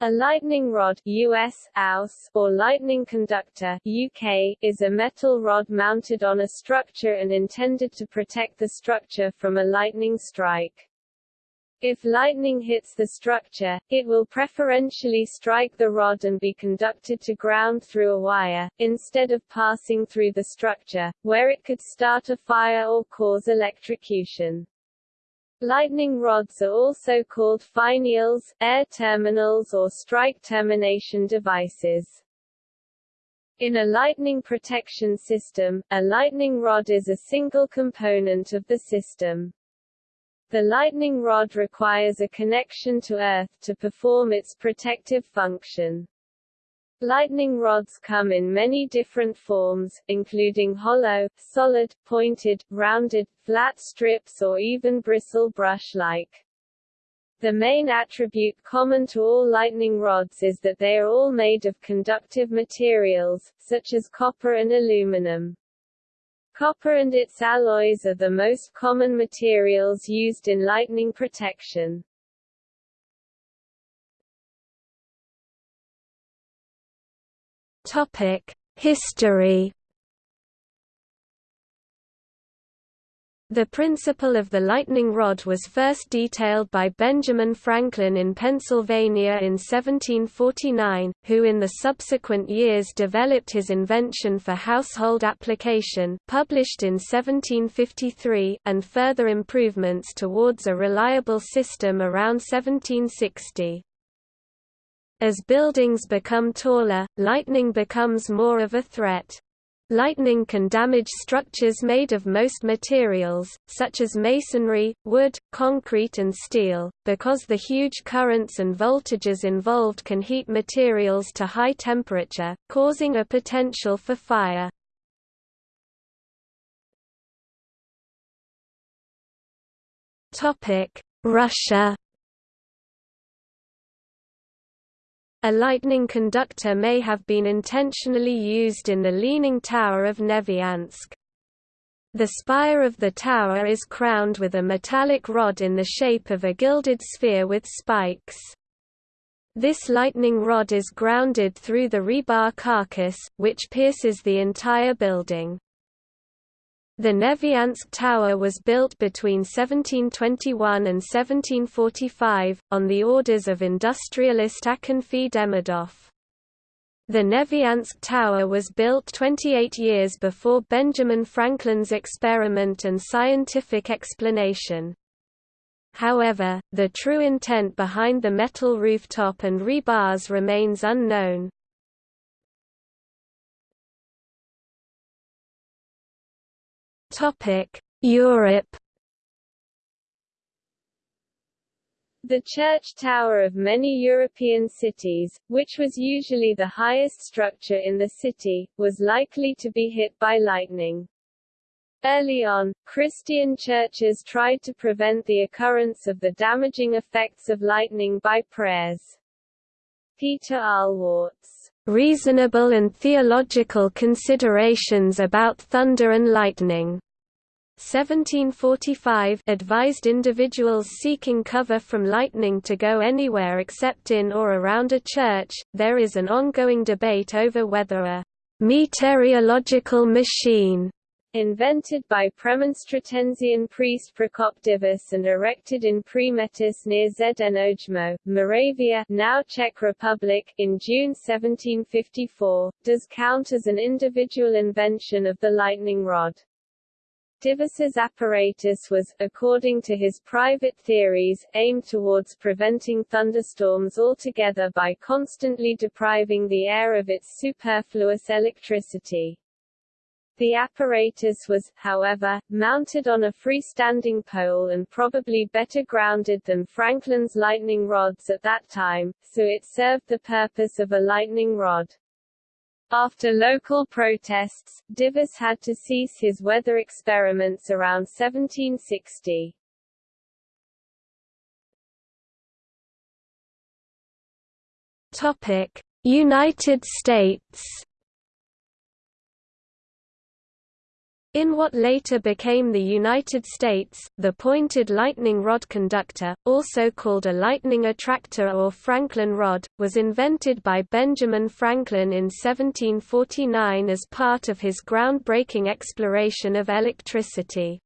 A lightning rod US, AUS, or lightning conductor UK, is a metal rod mounted on a structure and intended to protect the structure from a lightning strike. If lightning hits the structure, it will preferentially strike the rod and be conducted to ground through a wire, instead of passing through the structure, where it could start a fire or cause electrocution. Lightning rods are also called finials, air terminals or strike termination devices. In a lightning protection system, a lightning rod is a single component of the system. The lightning rod requires a connection to Earth to perform its protective function. Lightning rods come in many different forms, including hollow, solid, pointed, rounded, flat strips or even bristle brush-like. The main attribute common to all lightning rods is that they are all made of conductive materials, such as copper and aluminum. Copper and its alloys are the most common materials used in lightning protection. History The principle of the lightning rod was first detailed by Benjamin Franklin in Pennsylvania in 1749, who in the subsequent years developed his invention for household application published in 1753 and further improvements towards a reliable system around 1760. As buildings become taller, lightning becomes more of a threat. Lightning can damage structures made of most materials, such as masonry, wood, concrete and steel, because the huge currents and voltages involved can heat materials to high temperature, causing a potential for fire. Russia A lightning conductor may have been intentionally used in the Leaning Tower of Neviansk. The spire of the tower is crowned with a metallic rod in the shape of a gilded sphere with spikes. This lightning rod is grounded through the rebar carcass, which pierces the entire building. The Neviansk Tower was built between 1721 and 1745, on the orders of industrialist Akinfi Demidov. The Neviansk Tower was built 28 years before Benjamin Franklin's experiment and scientific explanation. However, the true intent behind the metal rooftop and rebars remains unknown. Europe The church tower of many European cities, which was usually the highest structure in the city, was likely to be hit by lightning. Early on, Christian churches tried to prevent the occurrence of the damaging effects of lightning by prayers. Peter Ahlwardts reasonable and theological considerations about thunder and lightning. 1745 advised individuals seeking cover from lightning to go anywhere except in or around a church. There is an ongoing debate over whether a meteorological machine invented by Premonstratensian priest Prokop Divis and erected in Přímětice near Znojmo, Moravia now Czech Republic, in June 1754, does count as an individual invention of the lightning rod. Divis's apparatus was, according to his private theories, aimed towards preventing thunderstorms altogether by constantly depriving the air of its superfluous electricity. The apparatus was, however, mounted on a freestanding pole and probably better grounded than Franklin's lightning rods at that time, so it served the purpose of a lightning rod. After local protests, Divis had to cease his weather experiments around 1760. United States In what later became the United States, the pointed lightning rod conductor, also called a lightning attractor or Franklin rod, was invented by Benjamin Franklin in 1749 as part of his groundbreaking exploration of electricity.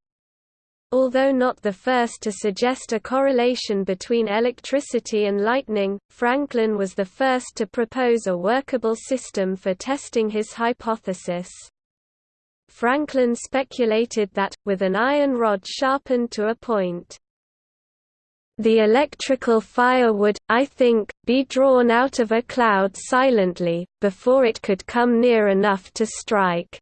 Although not the first to suggest a correlation between electricity and lightning, Franklin was the first to propose a workable system for testing his hypothesis. Franklin speculated that, with an iron rod sharpened to a point, the electrical fire would, I think, be drawn out of a cloud silently, before it could come near enough to strike.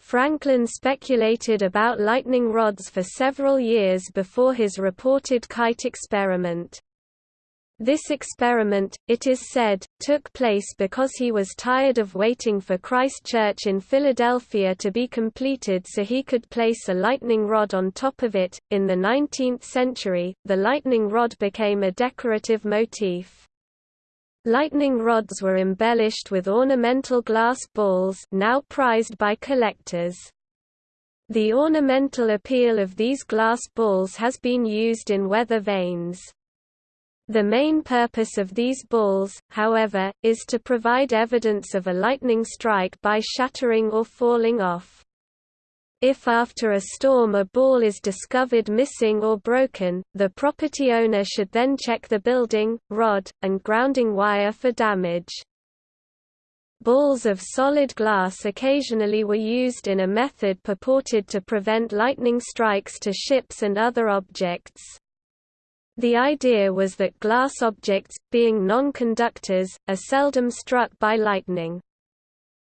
Franklin speculated about lightning rods for several years before his reported kite experiment. This experiment, it is said, took place because he was tired of waiting for Christ Church in Philadelphia to be completed so he could place a lightning rod on top of it. In the 19th century, the lightning rod became a decorative motif. Lightning rods were embellished with ornamental glass balls now prized by collectors. The ornamental appeal of these glass balls has been used in weather vanes. The main purpose of these balls, however, is to provide evidence of a lightning strike by shattering or falling off. If after a storm a ball is discovered missing or broken, the property owner should then check the building, rod, and grounding wire for damage. Balls of solid glass occasionally were used in a method purported to prevent lightning strikes to ships and other objects. The idea was that glass objects, being non-conductors, are seldom struck by lightning.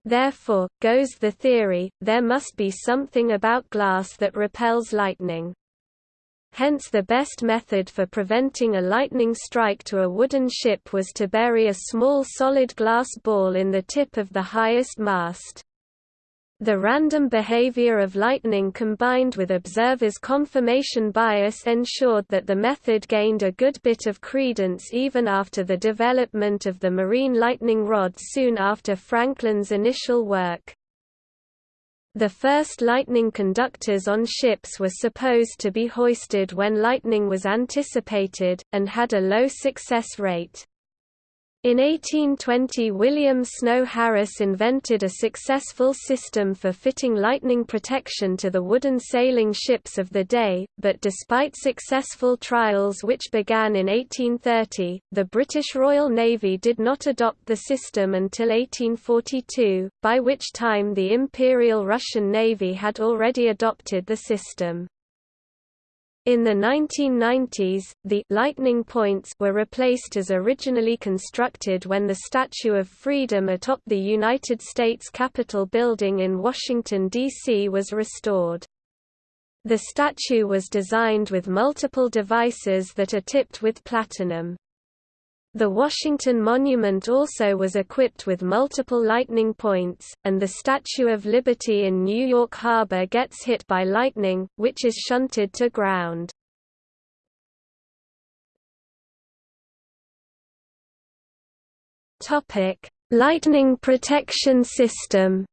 Therefore, goes the theory, there must be something about glass that repels lightning. Hence the best method for preventing a lightning strike to a wooden ship was to bury a small solid glass ball in the tip of the highest mast. The random behavior of lightning combined with observers' confirmation bias ensured that the method gained a good bit of credence even after the development of the marine lightning rod soon after Franklin's initial work. The first lightning conductors on ships were supposed to be hoisted when lightning was anticipated, and had a low success rate. In 1820 William Snow Harris invented a successful system for fitting lightning protection to the wooden sailing ships of the day, but despite successful trials which began in 1830, the British Royal Navy did not adopt the system until 1842, by which time the Imperial Russian Navy had already adopted the system. In the 1990s, the lightning points were replaced as originally constructed when the Statue of Freedom atop the United States Capitol building in Washington, D.C. was restored. The statue was designed with multiple devices that are tipped with platinum. The Washington Monument also was equipped with multiple lightning points, and the Statue of Liberty in New York Harbor gets hit by lightning, which is shunted to ground. Lightning protection system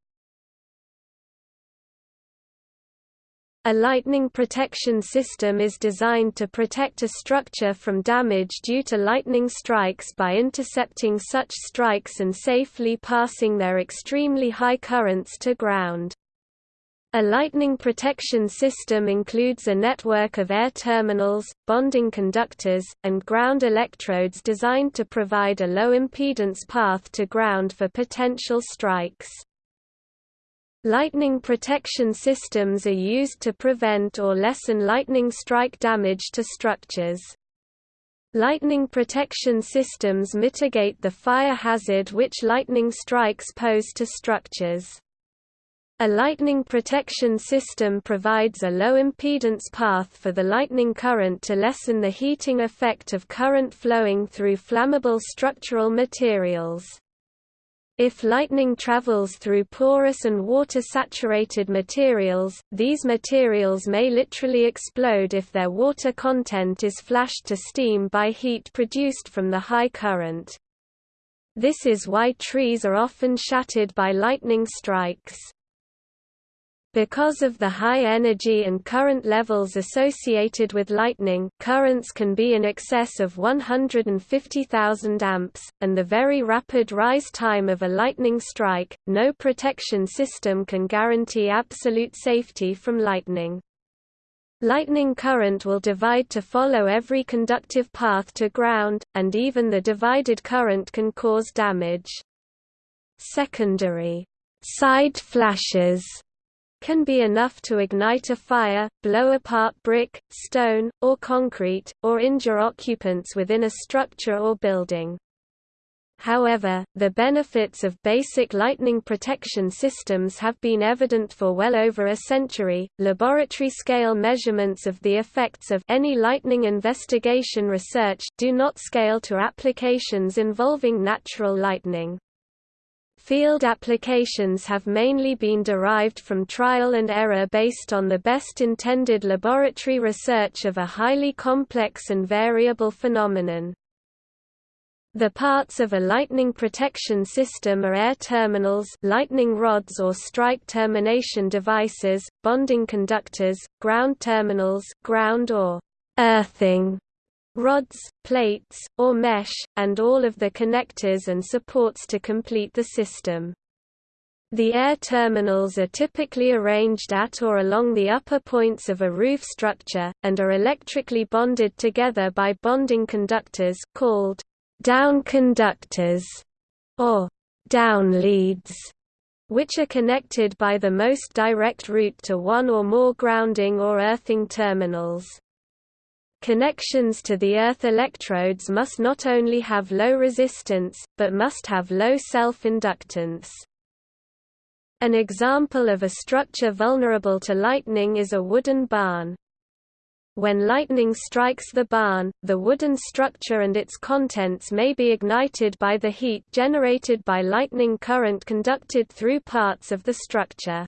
A lightning protection system is designed to protect a structure from damage due to lightning strikes by intercepting such strikes and safely passing their extremely high currents to ground. A lightning protection system includes a network of air terminals, bonding conductors, and ground electrodes designed to provide a low impedance path to ground for potential strikes. Lightning protection systems are used to prevent or lessen lightning strike damage to structures. Lightning protection systems mitigate the fire hazard which lightning strikes pose to structures. A lightning protection system provides a low impedance path for the lightning current to lessen the heating effect of current flowing through flammable structural materials. If lightning travels through porous and water-saturated materials, these materials may literally explode if their water content is flashed to steam by heat produced from the high current. This is why trees are often shattered by lightning strikes. Because of the high energy and current levels associated with lightning currents can be in excess of 150,000 amps, and the very rapid rise time of a lightning strike, no protection system can guarantee absolute safety from lightning. Lightning current will divide to follow every conductive path to ground, and even the divided current can cause damage. Secondary side flashes can be enough to ignite a fire, blow apart brick, stone, or concrete, or injure occupants within a structure or building. However, the benefits of basic lightning protection systems have been evident for well over a century. Laboratory scale measurements of the effects of any lightning investigation research do not scale to applications involving natural lightning. Field applications have mainly been derived from trial and error based on the best intended laboratory research of a highly complex and variable phenomenon. The parts of a lightning protection system are air terminals lightning rods or strike termination devices, bonding conductors, ground terminals ground or earthing rods, plates, or mesh, and all of the connectors and supports to complete the system. The air terminals are typically arranged at or along the upper points of a roof structure, and are electrically bonded together by bonding conductors called down conductors or down leads, which are connected by the most direct route to one or more grounding or earthing terminals. Connections to the earth electrodes must not only have low resistance, but must have low self-inductance. An example of a structure vulnerable to lightning is a wooden barn. When lightning strikes the barn, the wooden structure and its contents may be ignited by the heat generated by lightning current conducted through parts of the structure.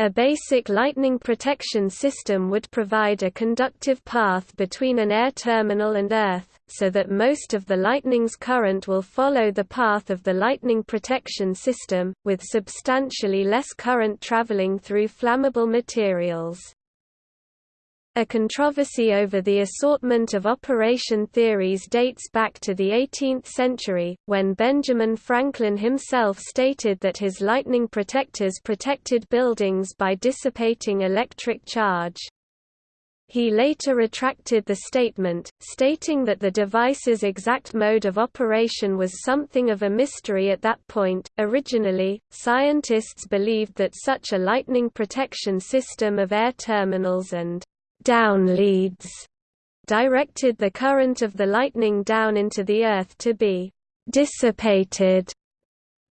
A basic lightning protection system would provide a conductive path between an air terminal and Earth, so that most of the lightning's current will follow the path of the lightning protection system, with substantially less current traveling through flammable materials. A controversy over the assortment of operation theories dates back to the 18th century, when Benjamin Franklin himself stated that his lightning protectors protected buildings by dissipating electric charge. He later retracted the statement, stating that the device's exact mode of operation was something of a mystery at that point. Originally, scientists believed that such a lightning protection system of air terminals and down leads directed the current of the lightning down into the Earth to be dissipated.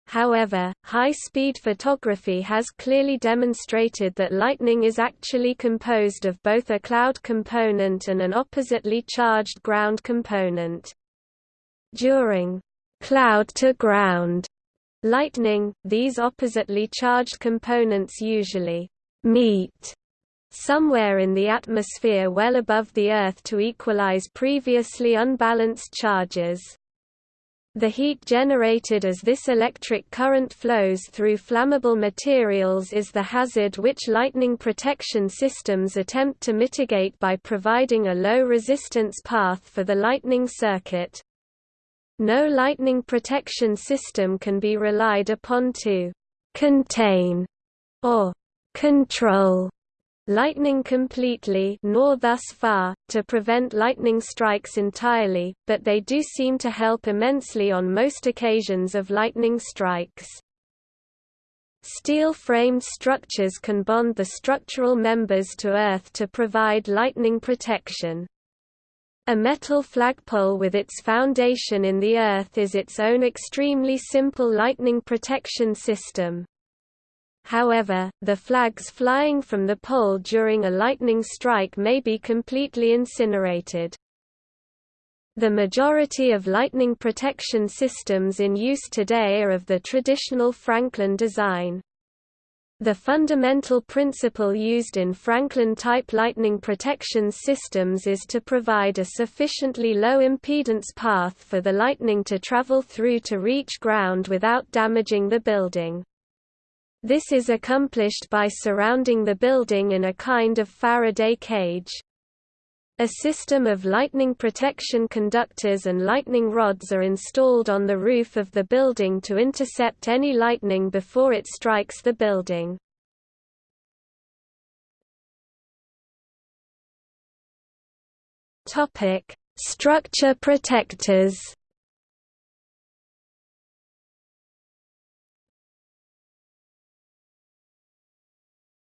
However, high-speed photography has clearly demonstrated that lightning is actually composed of both a cloud component and an oppositely charged ground component. During cloud-to-ground lightning, these oppositely charged components usually meet somewhere in the atmosphere well above the Earth to equalize previously unbalanced charges. The heat generated as this electric current flows through flammable materials is the hazard which lightning protection systems attempt to mitigate by providing a low-resistance path for the lightning circuit. No lightning protection system can be relied upon to «contain» or «control» lightning completely nor thus far, to prevent lightning strikes entirely, but they do seem to help immensely on most occasions of lightning strikes. Steel-framed structures can bond the structural members to earth to provide lightning protection. A metal flagpole with its foundation in the earth is its own extremely simple lightning protection system. However, the flags flying from the pole during a lightning strike may be completely incinerated. The majority of lightning protection systems in use today are of the traditional Franklin design. The fundamental principle used in Franklin-type lightning protection systems is to provide a sufficiently low impedance path for the lightning to travel through to reach ground without damaging the building. This is accomplished by surrounding the building in a kind of Faraday cage. A system of lightning protection conductors and lightning rods are installed on the roof of the building to intercept any lightning before it strikes the building. Structure protectors.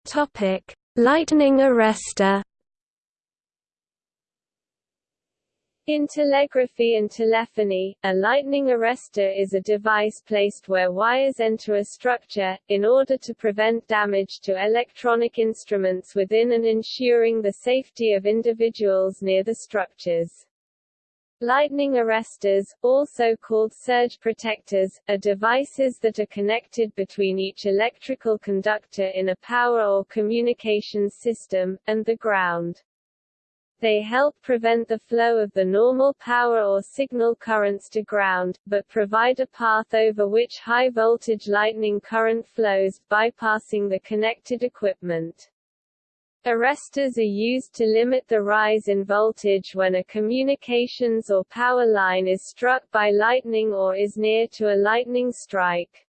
Topic: Lightning arrestor. In telegraphy and telephony, a lightning arrestor is a device placed where wires enter a structure, in order to prevent damage to electronic instruments within and ensuring the safety of individuals near the structures. Lightning arrestors, also called surge protectors, are devices that are connected between each electrical conductor in a power or communications system, and the ground. They help prevent the flow of the normal power or signal currents to ground, but provide a path over which high-voltage lightning current flows, bypassing the connected equipment. Arrestors are used to limit the rise in voltage when a communications or power line is struck by lightning or is near to a lightning strike.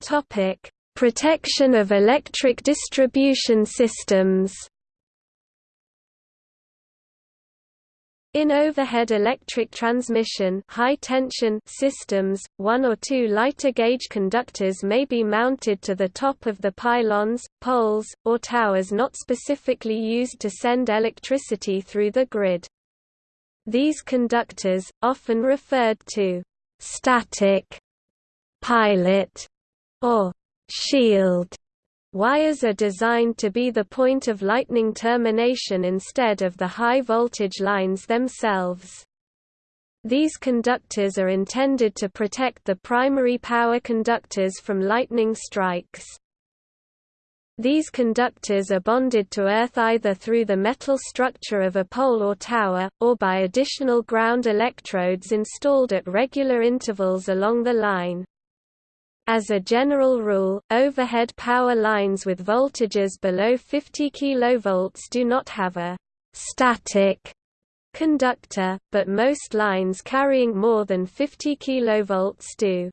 Topic: Protection of electric distribution systems In overhead electric transmission high-tension systems, one or two lighter gauge conductors may be mounted to the top of the pylons, poles, or towers not specifically used to send electricity through the grid. These conductors, often referred to static pilot or shield wires are designed to be the point of lightning termination instead of the high voltage lines themselves. These conductors are intended to protect the primary power conductors from lightning strikes. These conductors are bonded to earth either through the metal structure of a pole or tower, or by additional ground electrodes installed at regular intervals along the line. As a general rule, overhead power lines with voltages below 50 kV do not have a static conductor, but most lines carrying more than 50 kV do.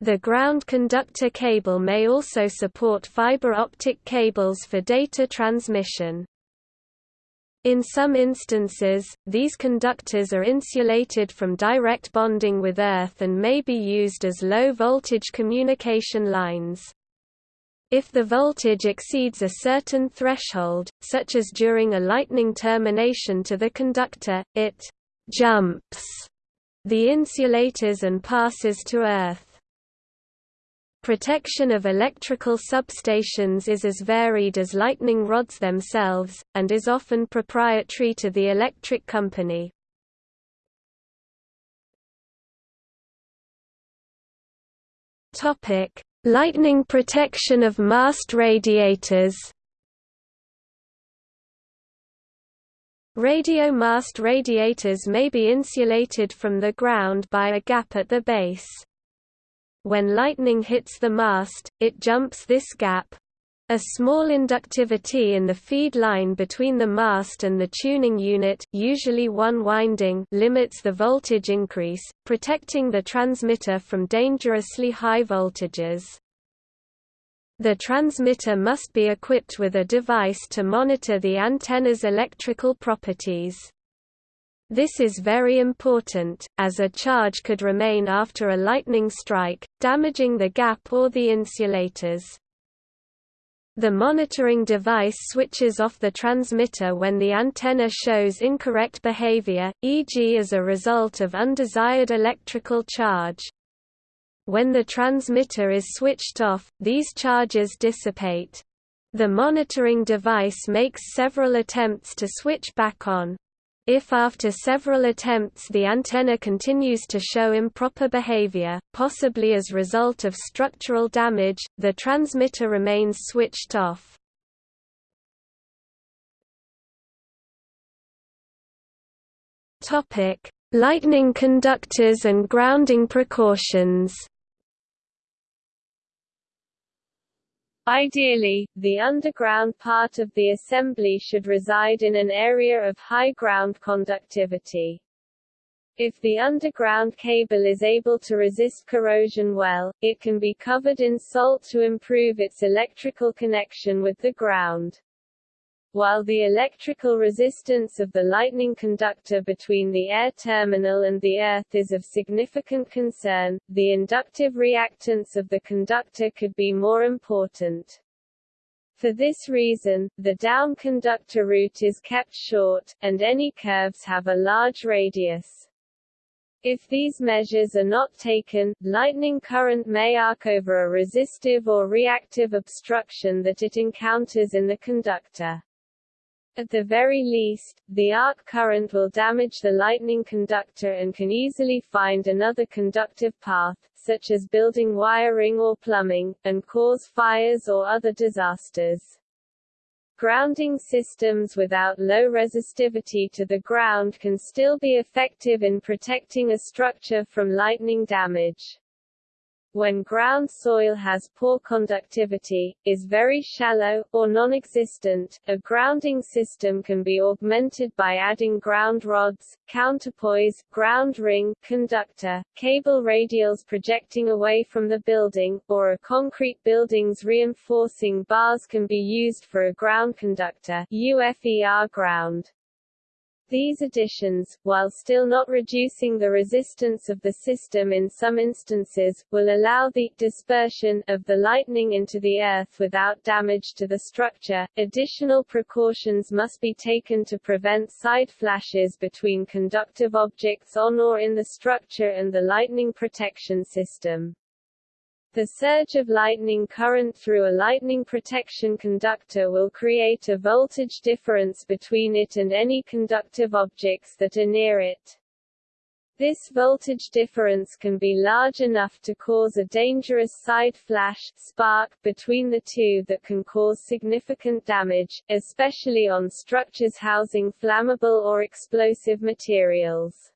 The ground conductor cable may also support fiber optic cables for data transmission. In some instances, these conductors are insulated from direct bonding with earth and may be used as low-voltage communication lines. If the voltage exceeds a certain threshold, such as during a lightning termination to the conductor, it «jumps» the insulators and passes to earth. Protection of electrical substations is as varied as lightning rods themselves, and is often proprietary to the electric company. lightning protection of mast radiators Radio mast radiators may be insulated from the ground by a gap at the base. When lightning hits the mast, it jumps this gap. A small inductivity in the feed line between the mast and the tuning unit usually one winding limits the voltage increase, protecting the transmitter from dangerously high voltages. The transmitter must be equipped with a device to monitor the antenna's electrical properties. This is very important, as a charge could remain after a lightning strike, damaging the gap or the insulators. The monitoring device switches off the transmitter when the antenna shows incorrect behavior, e.g. as a result of undesired electrical charge. When the transmitter is switched off, these charges dissipate. The monitoring device makes several attempts to switch back on. If after several attempts the antenna continues to show improper behavior, possibly as result of structural damage, the transmitter remains switched off. Lightning conductors and grounding precautions Ideally, the underground part of the assembly should reside in an area of high ground conductivity. If the underground cable is able to resist corrosion well, it can be covered in salt to improve its electrical connection with the ground. While the electrical resistance of the lightning conductor between the air terminal and the earth is of significant concern, the inductive reactance of the conductor could be more important. For this reason, the down conductor route is kept short, and any curves have a large radius. If these measures are not taken, lightning current may arc over a resistive or reactive obstruction that it encounters in the conductor. At the very least, the arc current will damage the lightning conductor and can easily find another conductive path, such as building wiring or plumbing, and cause fires or other disasters. Grounding systems without low resistivity to the ground can still be effective in protecting a structure from lightning damage when ground soil has poor conductivity, is very shallow, or non-existent, a grounding system can be augmented by adding ground rods, counterpoise, ground ring, conductor, cable radials projecting away from the building, or a concrete building's reinforcing bars can be used for a ground conductor UFER ground. These additions, while still not reducing the resistance of the system in some instances, will allow the dispersion of the lightning into the earth without damage to the structure. Additional precautions must be taken to prevent side flashes between conductive objects on or in the structure and the lightning protection system. The surge of lightning current through a lightning protection conductor will create a voltage difference between it and any conductive objects that are near it. This voltage difference can be large enough to cause a dangerous side flash spark between the two that can cause significant damage, especially on structures housing flammable or explosive materials.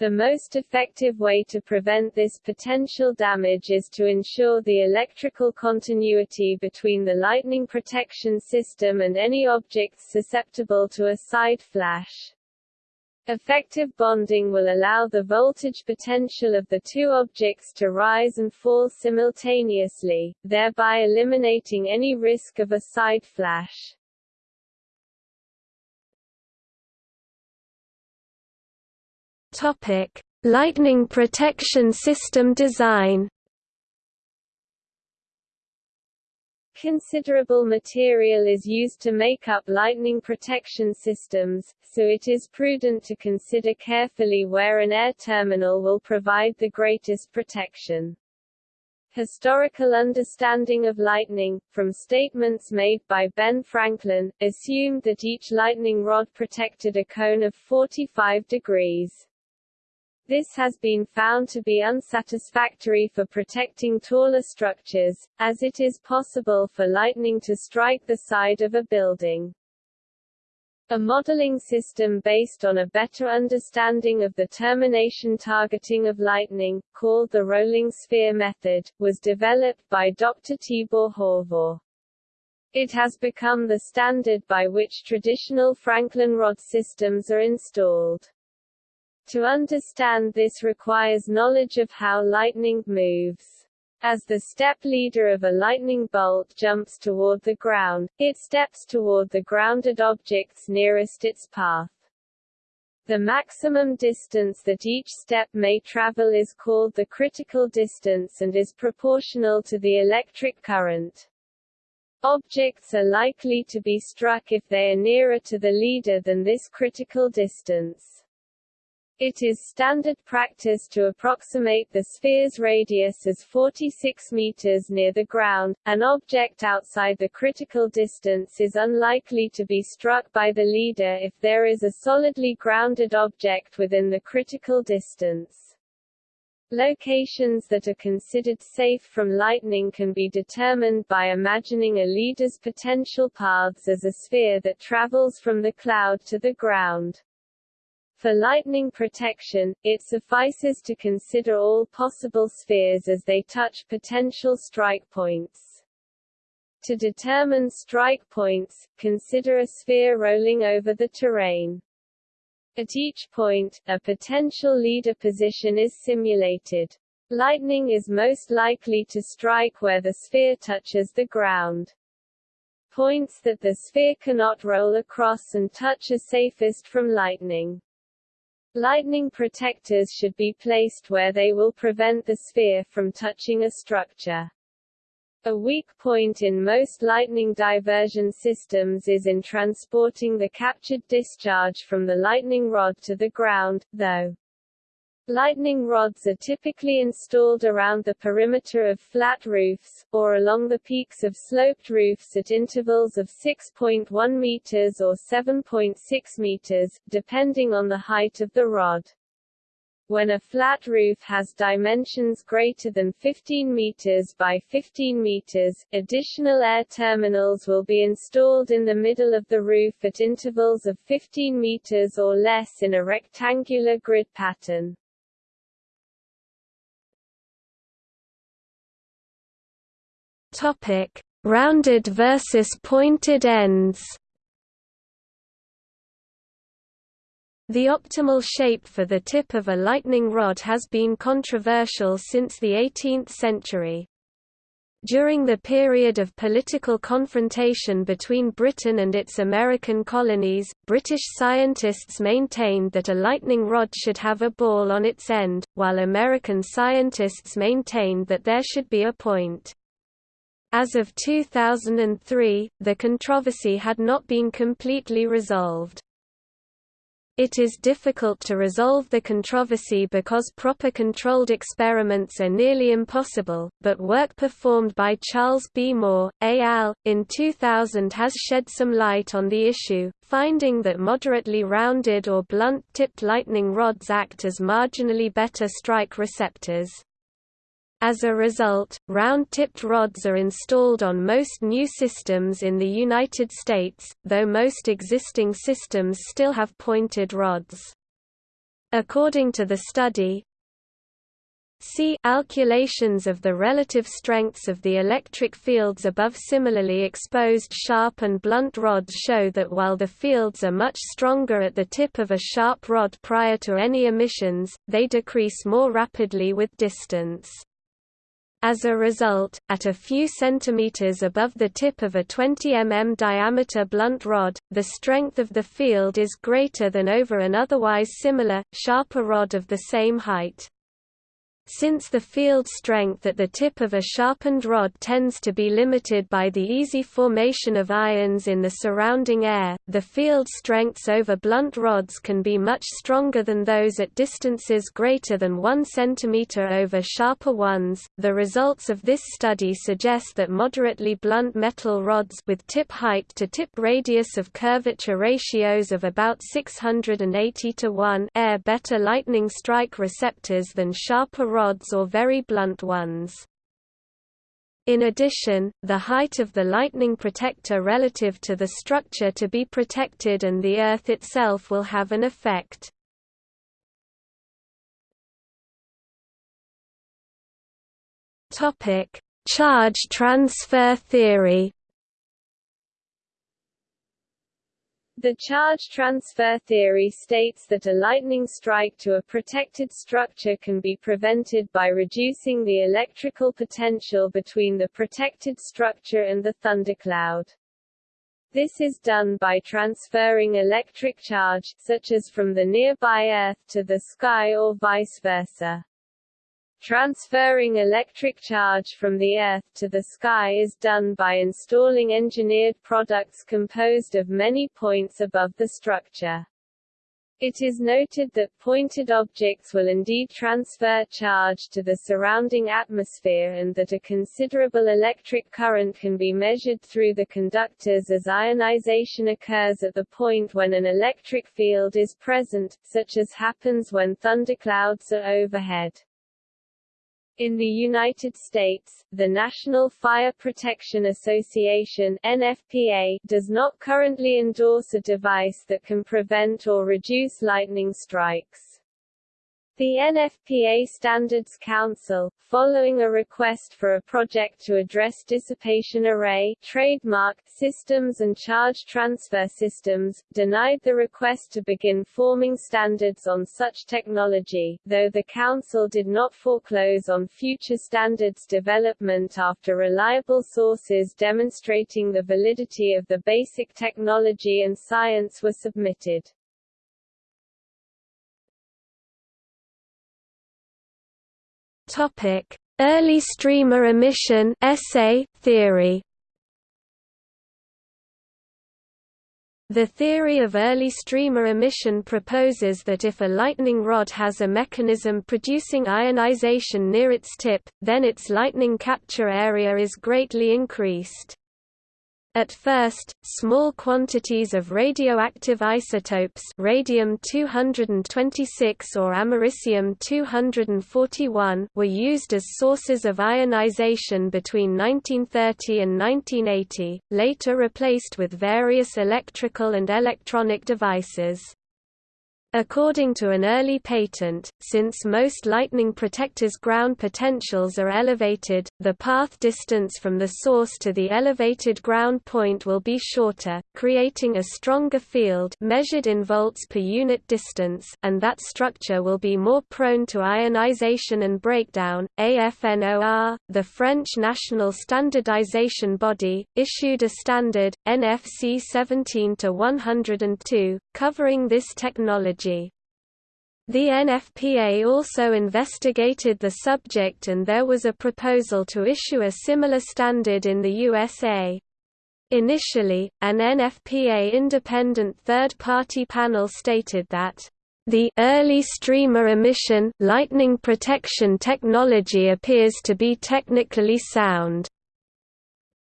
The most effective way to prevent this potential damage is to ensure the electrical continuity between the lightning protection system and any objects susceptible to a side flash. Effective bonding will allow the voltage potential of the two objects to rise and fall simultaneously, thereby eliminating any risk of a side flash. Topic: Lightning protection system design. Considerable material is used to make up lightning protection systems, so it is prudent to consider carefully where an air terminal will provide the greatest protection. Historical understanding of lightning, from statements made by Ben Franklin, assumed that each lightning rod protected a cone of 45 degrees. This has been found to be unsatisfactory for protecting taller structures, as it is possible for lightning to strike the side of a building. A modeling system based on a better understanding of the termination targeting of lightning, called the rolling sphere method, was developed by Dr. Tibor Horváth. It has become the standard by which traditional Franklin rod systems are installed. To understand this requires knowledge of how lightning moves. As the step leader of a lightning bolt jumps toward the ground, it steps toward the grounded objects nearest its path. The maximum distance that each step may travel is called the critical distance and is proportional to the electric current. Objects are likely to be struck if they are nearer to the leader than this critical distance. It is standard practice to approximate the sphere's radius as 46 meters near the ground. An object outside the critical distance is unlikely to be struck by the leader if there is a solidly grounded object within the critical distance. Locations that are considered safe from lightning can be determined by imagining a leader's potential paths as a sphere that travels from the cloud to the ground. For lightning protection, it suffices to consider all possible spheres as they touch potential strike points. To determine strike points, consider a sphere rolling over the terrain. At each point, a potential leader position is simulated. Lightning is most likely to strike where the sphere touches the ground. Points that the sphere cannot roll across and touch are safest from lightning. Lightning protectors should be placed where they will prevent the sphere from touching a structure. A weak point in most lightning diversion systems is in transporting the captured discharge from the lightning rod to the ground, though. Lightning rods are typically installed around the perimeter of flat roofs, or along the peaks of sloped roofs at intervals of 6.1 meters or 7.6 meters, depending on the height of the rod. When a flat roof has dimensions greater than 15 meters by 15 meters, additional air terminals will be installed in the middle of the roof at intervals of 15 meters or less in a rectangular grid pattern. Topic: Rounded versus pointed ends. The optimal shape for the tip of a lightning rod has been controversial since the 18th century. During the period of political confrontation between Britain and its American colonies, British scientists maintained that a lightning rod should have a ball on its end, while American scientists maintained that there should be a point. As of 2003, the controversy had not been completely resolved. It is difficult to resolve the controversy because proper controlled experiments are nearly impossible, but work performed by Charles B. Moore, al. in 2000 has shed some light on the issue, finding that moderately rounded or blunt-tipped lightning rods act as marginally better strike receptors. As a result, round-tipped rods are installed on most new systems in the United States, though most existing systems still have pointed rods. According to the study, See calculations of the relative strengths of the electric fields above similarly exposed sharp and blunt rods show that while the fields are much stronger at the tip of a sharp rod prior to any emissions, they decrease more rapidly with distance. As a result, at a few centimeters above the tip of a 20 mm diameter blunt rod, the strength of the field is greater than over an otherwise similar, sharper rod of the same height. Since the field strength at the tip of a sharpened rod tends to be limited by the easy formation of ions in the surrounding air, the field strengths over blunt rods can be much stronger than those at distances greater than 1 cm over sharper ones. The results of this study suggest that moderately blunt metal rods with tip height to tip radius of curvature ratios of about 680 to 1 air better lightning strike receptors than sharper rods rods or very blunt ones. In addition, the height of the lightning protector relative to the structure to be protected and the earth itself will have an effect. Charge transfer theory The charge transfer theory states that a lightning strike to a protected structure can be prevented by reducing the electrical potential between the protected structure and the thundercloud. This is done by transferring electric charge, such as from the nearby Earth to the sky or vice versa. Transferring electric charge from the Earth to the sky is done by installing engineered products composed of many points above the structure. It is noted that pointed objects will indeed transfer charge to the surrounding atmosphere and that a considerable electric current can be measured through the conductors as ionization occurs at the point when an electric field is present, such as happens when thunderclouds are overhead. In the United States, the National Fire Protection Association NFPA does not currently endorse a device that can prevent or reduce lightning strikes. The NFPA Standards Council, following a request for a project to address dissipation array trademark systems and charge transfer systems, denied the request to begin forming standards on such technology, though the Council did not foreclose on future standards development after reliable sources demonstrating the validity of the basic technology and science were submitted. Topic: Early streamer emission ESE theory. The theory of early streamer emission proposes that if a lightning rod has a mechanism producing ionization near its tip, then its lightning capture area is greatly increased. At first, small quantities of radioactive isotopes radium-226 or americium-241 were used as sources of ionization between 1930 and 1980, later replaced with various electrical and electronic devices. According to an early patent, since most lightning protectors' ground potentials are elevated, the path distance from the source to the elevated ground point will be shorter, creating a stronger field measured in volts per unit distance and that structure will be more prone to ionization and breakdown. AFNOR, the French national standardization body, issued a standard, NFC 17-102, covering this technology technology. The NFPA also investigated the subject and there was a proposal to issue a similar standard in the USA. Initially, an NFPA independent third-party panel stated that the early streamer emission lightning protection technology appears to be technically sound,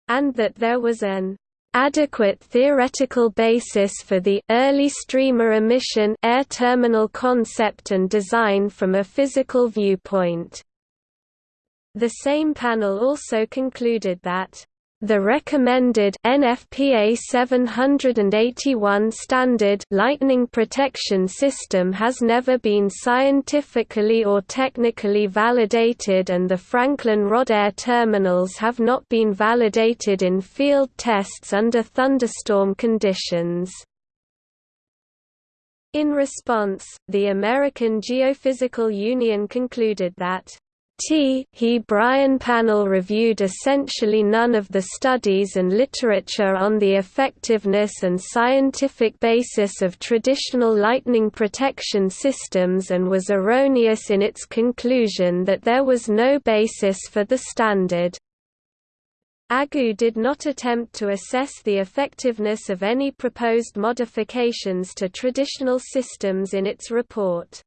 and that there was an adequate theoretical basis for the early streamer emission air terminal concept and design from a physical viewpoint. The same panel also concluded that the recommended NFPA 781 standard lightning protection system has never been scientifically or technically validated and the Franklin rod air terminals have not been validated in field tests under thunderstorm conditions. In response, the American Geophysical Union concluded that T. He Bryan panel reviewed essentially none of the studies and literature on the effectiveness and scientific basis of traditional lightning protection systems and was erroneous in its conclusion that there was no basis for the standard. AGU did not attempt to assess the effectiveness of any proposed modifications to traditional systems in its report.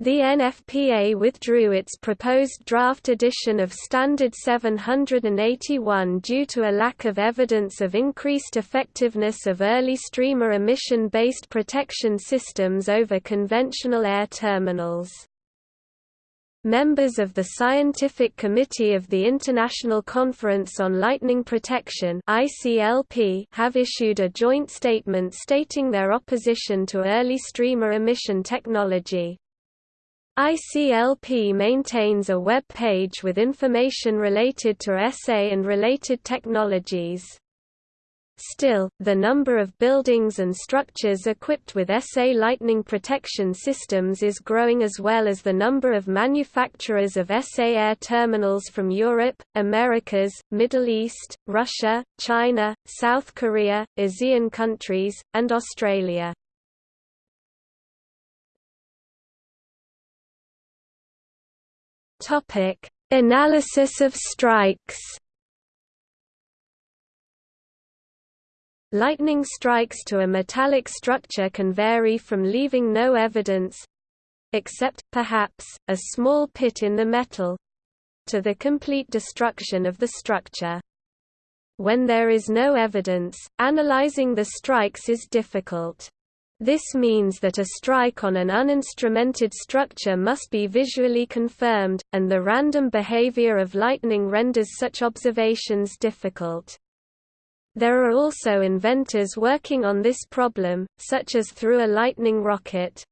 The NFPA withdrew its proposed draft edition of Standard 781 due to a lack of evidence of increased effectiveness of early streamer emission-based protection systems over conventional air terminals. Members of the Scientific Committee of the International Conference on Lightning Protection have issued a joint statement stating their opposition to early streamer emission technology. ICLP maintains a web page with information related to ESE and related technologies. Still, the number of buildings and structures equipped with ESE lightning protection systems is growing as well as the number of manufacturers of ESE air terminals from Europe, Americas, Middle East, Russia, China, South Korea, ASEAN countries, and Australia. Topic: Analysis of strikes. Lightning strikes to a metallic structure can vary from leaving no evidence except, perhaps, a small pit in the metal to the complete destruction of the structure. When there is no evidence, analyzing the strikes is difficult. This means that a strike on an uninstrumented structure must be visually confirmed, and the random behavior of lightning renders such observations difficult. There are also inventors working on this problem, such as through a lightning rocket.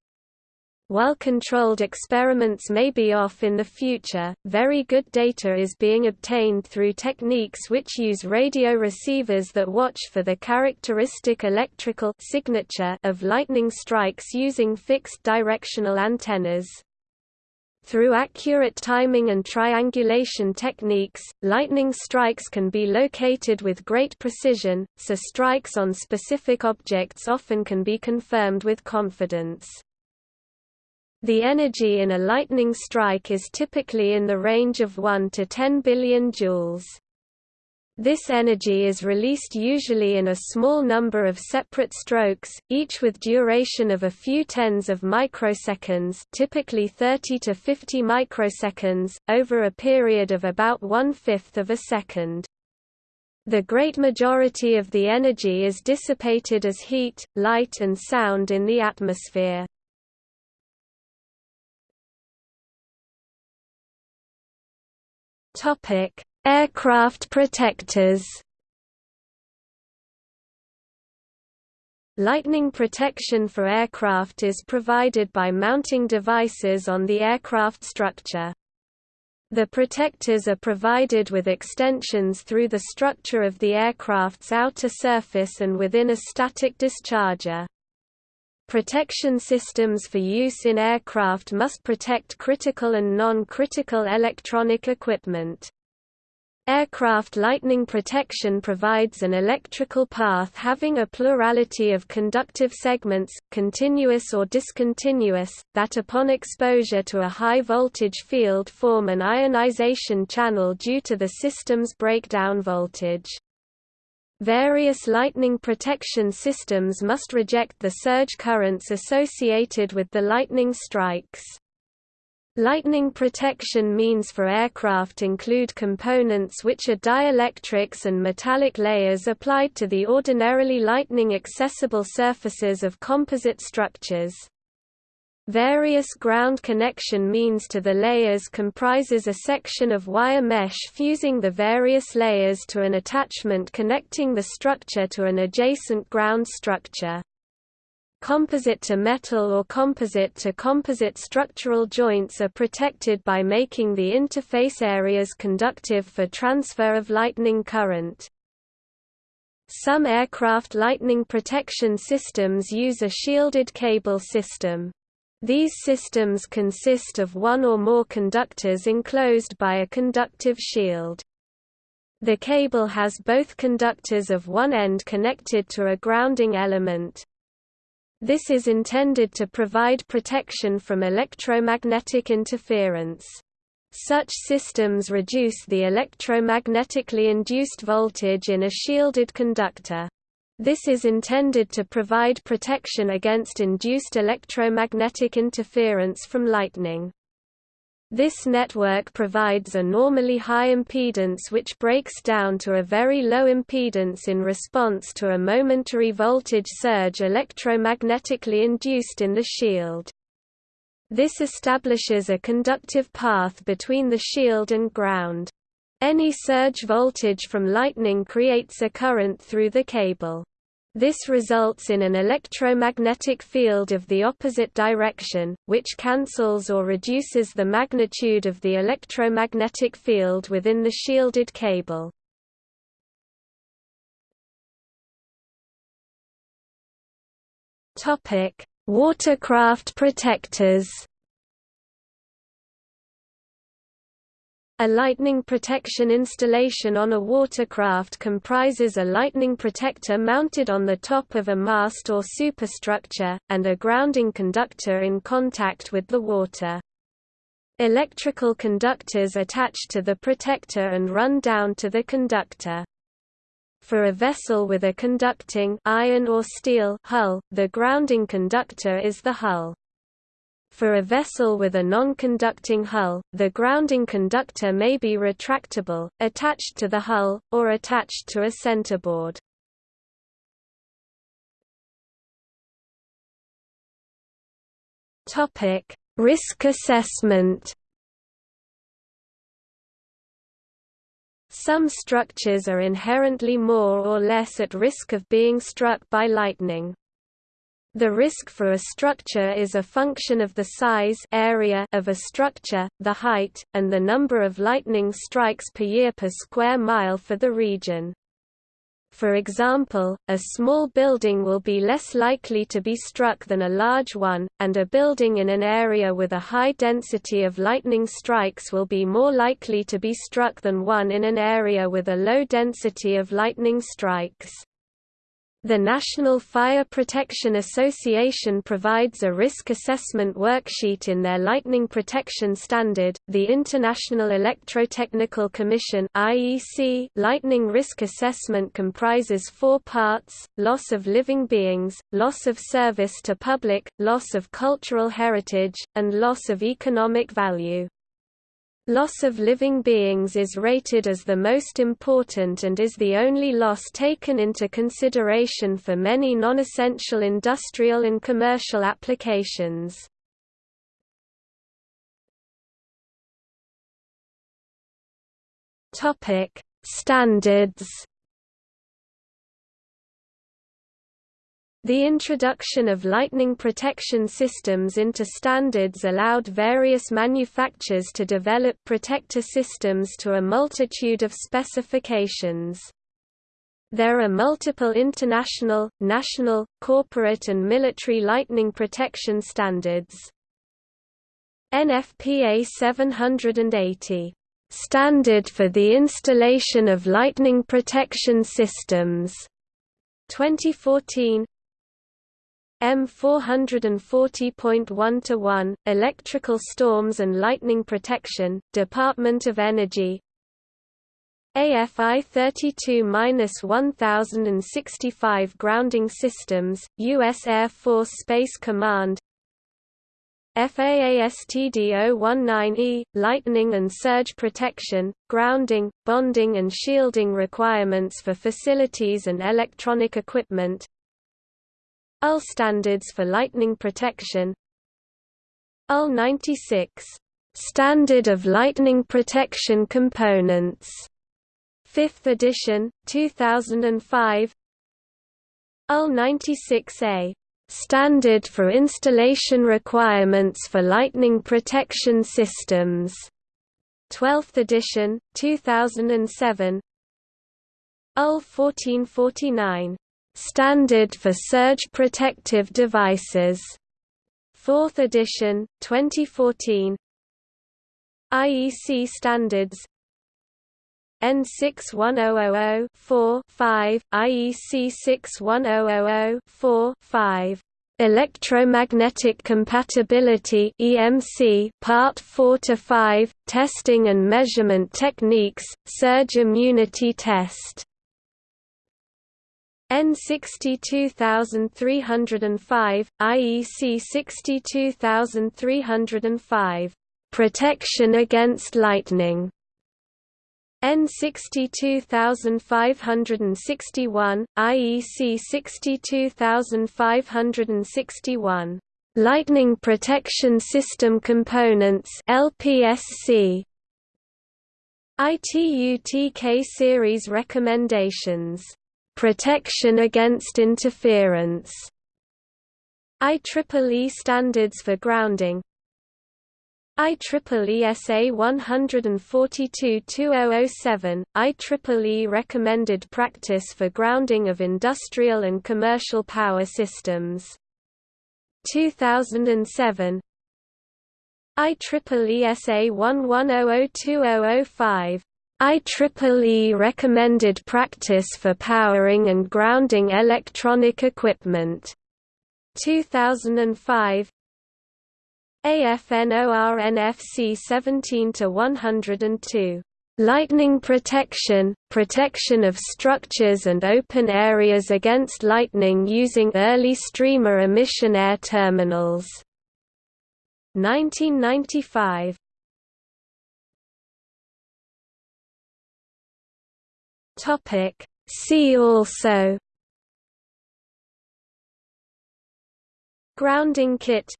While controlled experiments may be off in the future, very good data is being obtained through techniques which use radio receivers that watch for the characteristic electrical signature of lightning strikes using fixed directional antennas. Through accurate timing and triangulation techniques, lightning strikes can be located with great precision, so strikes on specific objects often can be confirmed with confidence. The energy in a lightning strike is typically in the range of 1 to 10 billion joules. This energy is released usually in a small number of separate strokes, each with duration of a few tens of microseconds typically 30 to 50 microseconds, over a period of about one-fifth of a second. The great majority of the energy is dissipated as heat, light and sound in the atmosphere. Topic: Aircraft protectors. Lightning protection for aircraft is provided by mounting devices on the aircraft structure. The protectors are provided with extensions through the structure of the aircraft's outer surface and within a static discharger. Protection systems for use in aircraft must protect critical and non-critical electronic equipment. Aircraft lightning protection provides an electrical path having a plurality of conductive segments, continuous or discontinuous, that upon exposure to a high voltage field form an ionization channel due to the system's breakdown voltage. Various lightning protection systems must reject the surge currents associated with the lightning strikes. Lightning protection means for aircraft include components which are dielectrics and metallic layers applied to the ordinarily lightning accessible surfaces of composite structures. Various ground connection means to the layers comprises a section of wire mesh fusing the various layers to an attachment connecting the structure to an adjacent ground structure. Composite to metal or composite to composite structural joints are protected by making the interface areas conductive for transfer of lightning current. Some aircraft lightning protection systems use a shielded cable system. These systems consist of one or more conductors enclosed by a conductive shield. The cable has both conductors of one end connected to a grounding element. This is intended to provide protection from electromagnetic interference. Such systems reduce the electromagnetically induced voltage in a shielded conductor. This is intended to provide protection against induced electromagnetic interference from lightning. This network provides a normally high impedance which breaks down to a very low impedance in response to a momentary voltage surge electromagnetically induced in the shield. This establishes a conductive path between the shield and ground. Any surge voltage from lightning creates a current through the cable. This results in an electromagnetic field of the opposite direction, which cancels or reduces the magnitude of the electromagnetic field within the shielded cable. Watercraft protectors A lightning protection installation on a watercraft comprises a lightning protector mounted on the top of a mast or superstructure, and a grounding conductor in contact with the water. Electrical conductors attach to the protector and run down to the conductor. For a vessel with a conducting iron or steel hull, the grounding conductor is the hull. For a vessel with a non-conducting hull, the grounding conductor may be retractable, attached to the hull, or attached to a centerboard. Topic: Risk assessment. Some structures are inherently more or less at risk of being struck by lightning. The risk for a structure is a function of the size area of a structure, the height, and the number of lightning strikes per year per square mile for the region. For example, a small building will be less likely to be struck than a large one, and a building in an area with a high density of lightning strikes will be more likely to be struck than one in an area with a low density of lightning strikes. The National Fire Protection Association provides a risk assessment worksheet in their lightning protection standard. The International Electrotechnical Commission (IEC) lightning risk assessment comprises four parts: loss of living beings, loss of service to public, loss of cultural heritage, and loss of economic value. Loss of living beings is rated as the most important and is the only loss taken into consideration for many non-essential industrial and commercial applications. Standards The introduction of lightning protection systems into standards allowed various manufacturers to develop protector systems to a multitude of specifications. There are multiple international, national, corporate and military lightning protection standards. NFPA 780 Standard for the installation of lightning protection systems 2014 M 440.1 to 1 Electrical Storms and Lightning Protection Department of Energy. AFI 32-1065 Grounding Systems US Air Force Space Command. FAASTD 019E Lightning and Surge Protection Grounding Bonding and Shielding Requirements for Facilities and Electronic Equipment UL standards for lightning protection. UL 96 Standard of Lightning Protection Components. 5th edition 2005 UL 96A Standard for Installation Requirements for Lightning Protection Systems. 12th edition 2007 UL 1449 Standard for Surge Protective Devices. 4th edition, 2014. IEC Standards N61000 4 5 IEC 61000 4 5 Electromagnetic Compatibility EMC Part 4 to 5 Testing and Measurement Techniques Surge Immunity Test N 62305, IEC 62305. Protection against lightning. N 62561, IEC 62561. Lightning Protection System Components LPSC. ITU-TK Series Recommendations Protection against interference. IEEE standards for grounding. IEEE SA 142-2007, IEEE recommended practice for grounding of industrial and commercial power systems. 2007 IEEE SA 11002005 IEEE recommended practice for powering and grounding electronic equipment. 2005 AFNORNFC 17 to 102 Lightning protection, protection of structures and open areas against lightning using early streamer emission air terminals. 1995 Topic See also Grounding kit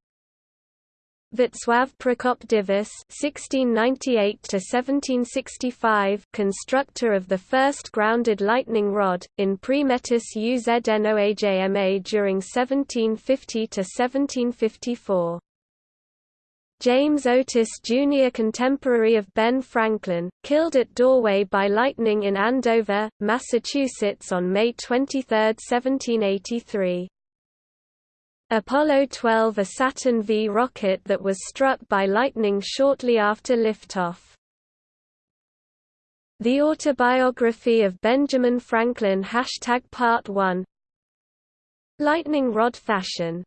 Václav Prokop Diviš (1698–1765), constructor of the first grounded lightning rod in Primetis Uzdnoajma during 1750 to 1754. James Otis Jr. contemporary of Ben Franklin, killed at doorway by lightning in Andover, Massachusetts on May 23, 1783. Apollo 12 a Saturn V rocket that was struck by lightning shortly after liftoff. The Autobiography of Benjamin Franklin Hashtag Part 1 Lightning rod fashion